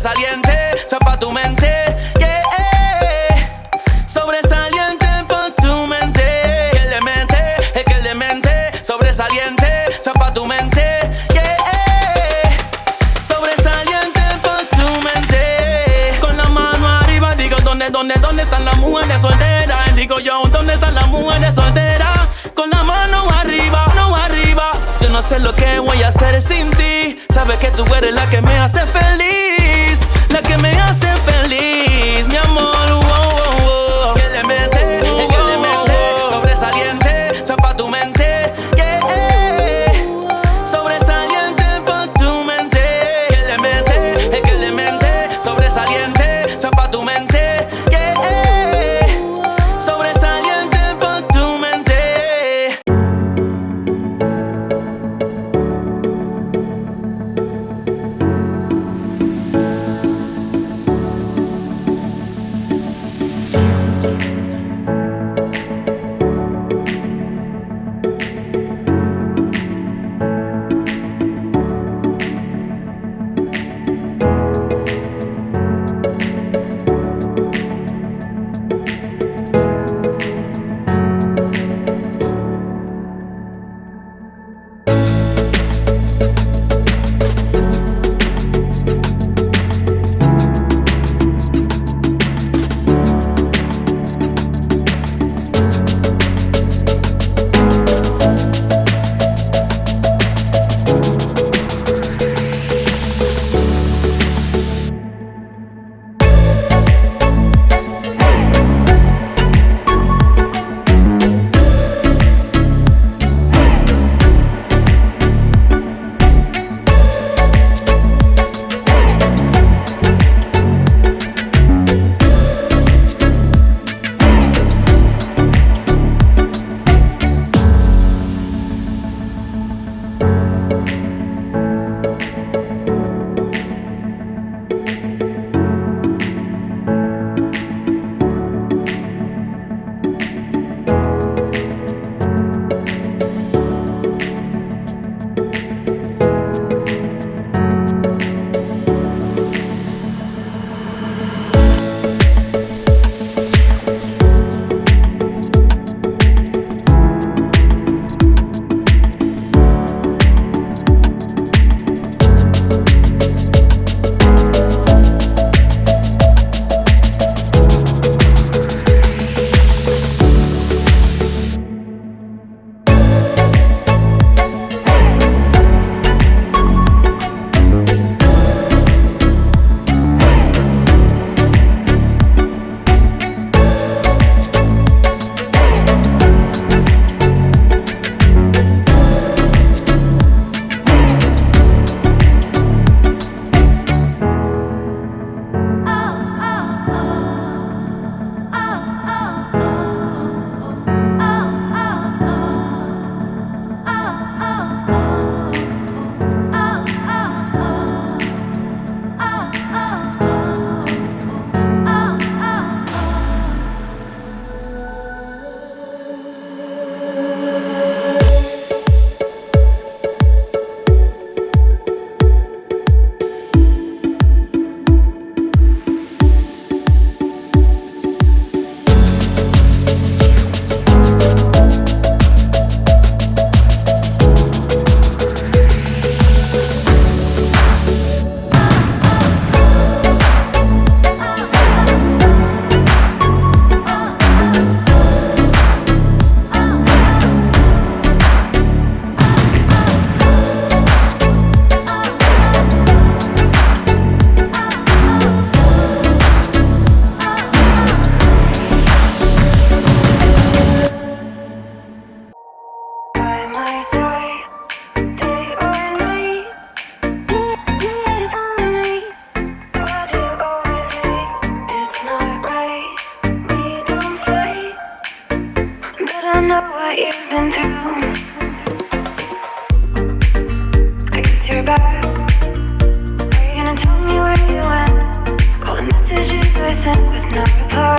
sobresaliente, sepa tu mente, yeah, yeah. sobresaliente pa' tu mente, que le mente, es que le mente, sobresaliente, sepa tu mente, yeah, sobresaliente pa' tu mente, con la mano arriba digo dónde, dónde, dónde están las mujeres solteras, digo yo dónde están las mujeres solteras, con la mano arriba, no arriba, yo no sé lo que voy a hacer sin ti, sabes que tú eres la que me hace feliz. pretend was not a part